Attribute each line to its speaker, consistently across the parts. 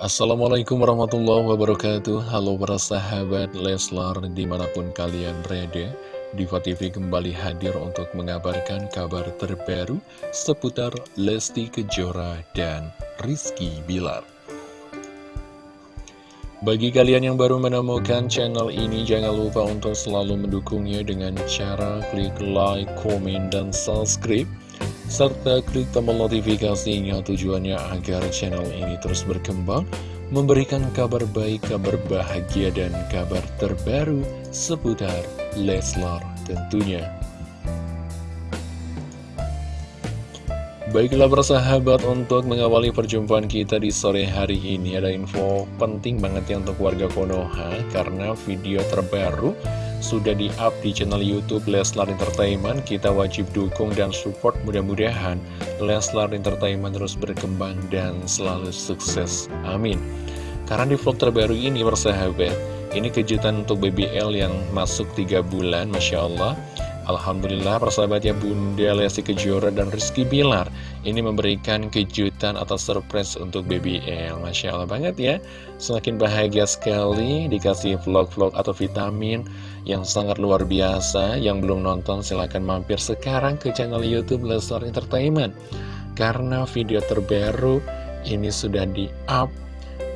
Speaker 1: Assalamualaikum warahmatullahi wabarakatuh. Halo para sahabat Leslar di mana pun kalian berada Diva TV kembali hadir untuk mengabarkan kabar terbaru seputar Lesti Kejora dan Rizky Bilar. Bagi kalian yang baru menemukan channel ini jangan lupa untuk selalu mendukungnya dengan cara klik like, komen, dan subscribe serta klik tombol notifikasinya tujuannya agar channel ini terus berkembang, memberikan kabar baik, kabar bahagia, dan kabar terbaru seputar Leslar tentunya. Baiklah persahabat untuk mengawali perjumpaan kita di sore hari ini ada info penting banget ya untuk warga Konoha karena video terbaru sudah di-up di channel Youtube Leslar Entertainment Kita wajib dukung dan support mudah-mudahan Leslar Entertainment terus berkembang dan selalu sukses. Amin. Karena di vlog terbaru ini bersahabat Ini kejutan untuk BBL yang masuk 3 bulan Masya Allah. Alhamdulillah persahabatnya Bunda Lesti Kejora dan Rizky Bilar Ini memberikan kejutan atau surprise untuk BBL Masya Allah banget ya. Semakin bahagia sekali dikasih vlog-vlog atau vitamin yang sangat luar biasa Yang belum nonton silahkan mampir sekarang ke channel Youtube Leslar Entertainment Karena video terbaru ini sudah di-up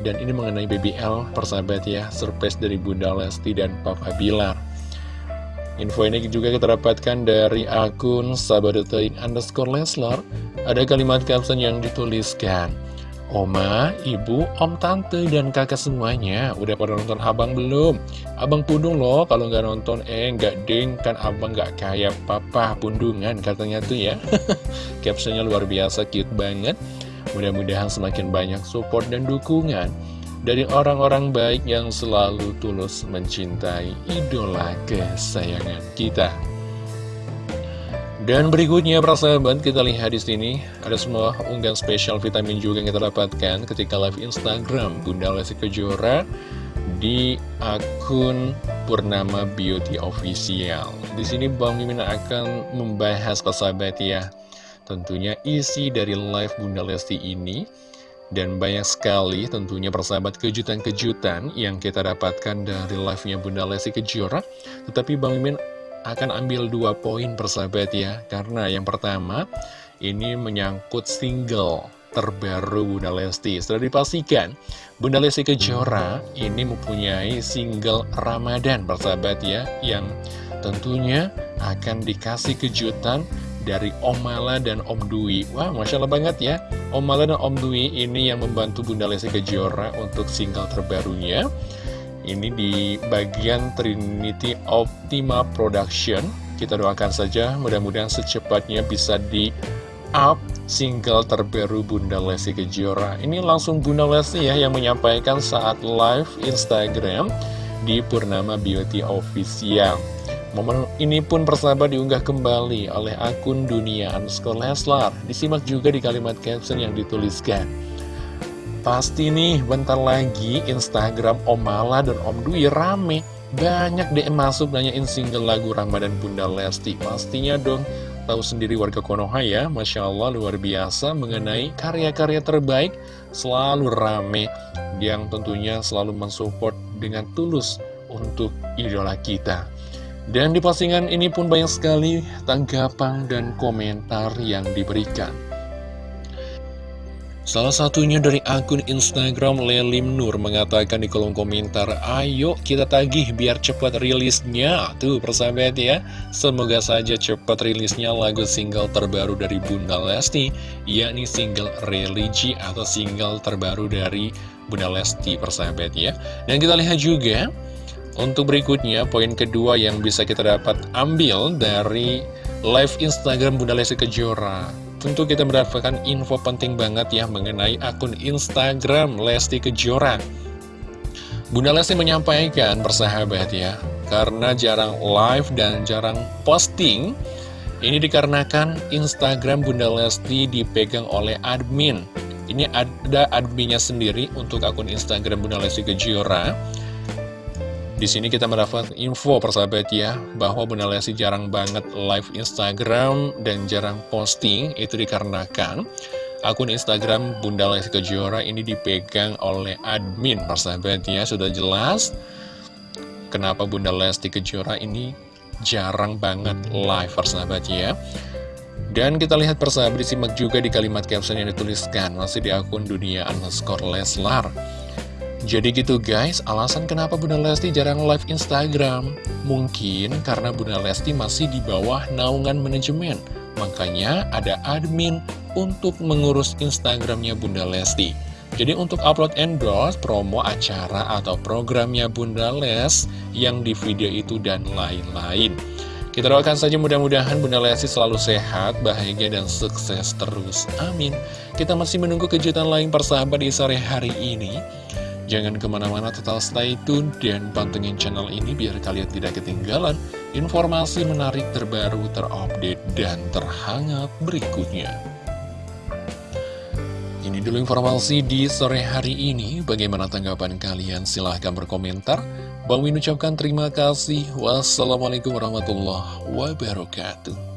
Speaker 1: dan ini mengenai BBL persahabat ya Surprise dari Bunda Lesti dan Papa Bilar Info ini juga kita dapatkan dari akun sahabat.in underscore Leslar. Ada kalimat caption yang dituliskan. Oma, ibu, om, tante, dan kakak semuanya Udah pada nonton abang belum? Abang pundung loh kalau nggak nonton Eh, nggak ding, kan abang nggak kayak papa pundungan katanya tuh ya Captionnya luar biasa, cute banget Mudah-mudahan semakin banyak support dan dukungan dari orang-orang baik yang selalu tulus mencintai idola kesayangan kita. Dan berikutnya para sahabat kita lihat di sini ada semua unggahan spesial vitamin juga yang kita dapatkan ketika live Instagram Bunda Lesti Kejora di akun Purnama Beauty Official. Di sini Bang Mimin akan membahas para sahabat ya. Tentunya isi dari live Bunda Lesti ini dan banyak sekali tentunya persahabat kejutan-kejutan yang kita dapatkan dari live-nya Bunda Lesti Kejora. Tetapi Bang Mimin akan ambil dua poin persahabat ya. Karena yang pertama, ini menyangkut single terbaru Bunda Lesti. Setelah dipastikan, Bunda Lesti Kejora ini mempunyai single Ramadan persahabat ya. Yang tentunya akan dikasih kejutan dari Om Mala dan Om Dwi Wah, Masya Allah banget ya Om Mala dan Om Dwi ini yang membantu Bunda Lesti Kejora untuk single terbarunya Ini di bagian Trinity Optima Production Kita doakan saja mudah-mudahan secepatnya bisa di up single terbaru Bunda Lesti Kejora Ini langsung Bunda Lesti ya yang menyampaikan saat live Instagram di Purnama Beauty Official Momen ini pun persahabat diunggah kembali oleh akun Dunia Underscore Leslar. Disimak juga di kalimat caption yang dituliskan. Pasti nih bentar lagi Instagram Om Mala dan Om Dwi rame. Banyak DM masuk nanyain single lagu Ramadan Bunda Lesti. Pastinya dong tahu sendiri warga Konoha ya, Masya Allah luar biasa mengenai karya-karya terbaik selalu rame yang tentunya selalu mensupport dengan tulus untuk idola kita. Dan di postingan ini pun banyak sekali tanggapan dan komentar yang diberikan. Salah satunya dari akun Instagram Lelim Nur mengatakan di kolom komentar, Ayo kita tagih biar cepat rilisnya. Tuh persahabat ya, semoga saja cepat rilisnya lagu single terbaru dari Bunda Lesti, yakni single Religi atau single terbaru dari Bunda Lesti persahabat ya. Dan kita lihat juga untuk berikutnya, poin kedua yang bisa kita dapat ambil dari live Instagram Bunda Lesti Kejora. Tentu kita mendapatkan info penting banget ya mengenai akun Instagram Lesti Kejora. Bunda Lesti menyampaikan persahabat ya, karena jarang live dan jarang posting, ini dikarenakan Instagram Bunda Lesti dipegang oleh admin. Ini ada adminnya sendiri untuk akun Instagram Bunda Lesti Kejora. Di sini kita mendapat info persahabat ya bahwa Bunda Lesti jarang banget live Instagram dan jarang posting. Itu dikarenakan akun Instagram Bunda Lesti Kejora ini dipegang oleh admin persahabatnya sudah jelas kenapa Bunda Lesti Kejora ini jarang banget live persahabatnya dan kita lihat persahabat disimak juga di kalimat caption yang dituliskan. Masih di akun dunia underscore Leslar jadi gitu guys, alasan kenapa Bunda Lesti jarang live Instagram? Mungkin karena Bunda Lesti masih di bawah naungan manajemen. Makanya ada admin untuk mengurus Instagramnya Bunda Lesti. Jadi untuk upload endorse, promo acara atau programnya Bunda Les yang di video itu dan lain-lain. Kita doakan saja mudah-mudahan Bunda Lesti selalu sehat, bahagia, dan sukses terus. Amin. Kita masih menunggu kejutan lain persahabat di sore hari ini. Jangan ke mana-mana tetap stay tune dan pantengin channel ini biar kalian tidak ketinggalan informasi menarik terbaru, terupdate, dan terhangat berikutnya. Ini dulu informasi di sore hari ini. Bagaimana tanggapan kalian? Silahkan berkomentar. Bang Win ucapkan terima kasih. Wassalamualaikum warahmatullahi wabarakatuh.